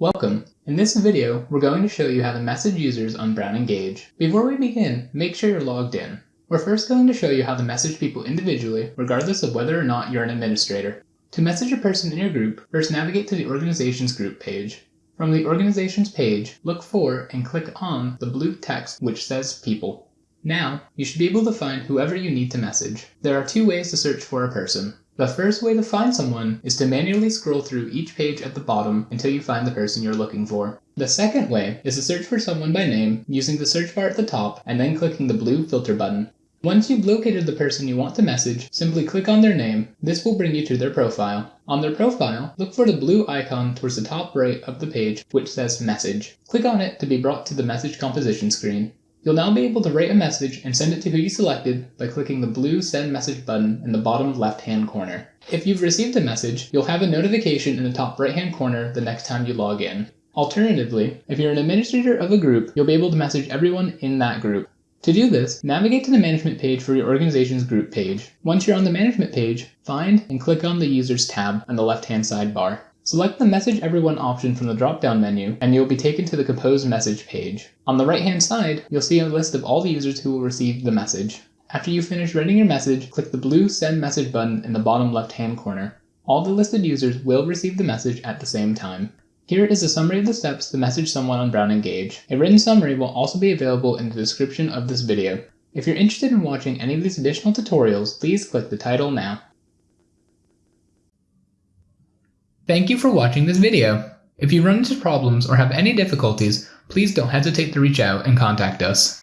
Welcome! In this video, we're going to show you how to message users on Brown Engage. Before we begin, make sure you're logged in. We're first going to show you how to message people individually, regardless of whether or not you're an administrator. To message a person in your group, first navigate to the Organizations group page. From the Organizations page, look for and click on the blue text which says People. Now, you should be able to find whoever you need to message. There are two ways to search for a person. The first way to find someone is to manually scroll through each page at the bottom until you find the person you're looking for. The second way is to search for someone by name using the search bar at the top and then clicking the blue filter button. Once you've located the person you want to message, simply click on their name. This will bring you to their profile. On their profile, look for the blue icon towards the top right of the page which says Message. Click on it to be brought to the message composition screen. You'll now be able to write a message and send it to who you selected by clicking the blue Send Message button in the bottom left-hand corner. If you've received a message, you'll have a notification in the top right-hand corner the next time you log in. Alternatively, if you're an administrator of a group, you'll be able to message everyone in that group. To do this, navigate to the management page for your organization's group page. Once you're on the management page, find and click on the Users tab on the left-hand sidebar. Select the Message Everyone option from the drop-down menu, and you'll be taken to the Compose Message page. On the right-hand side, you'll see a list of all the users who will receive the message. After you finish writing your message, click the blue Send Message button in the bottom left-hand corner. All the listed users will receive the message at the same time. Here is a summary of the steps to message someone on Brown Engage. A written summary will also be available in the description of this video. If you're interested in watching any of these additional tutorials, please click the title now. Thank you for watching this video. If you run into problems or have any difficulties, please don't hesitate to reach out and contact us.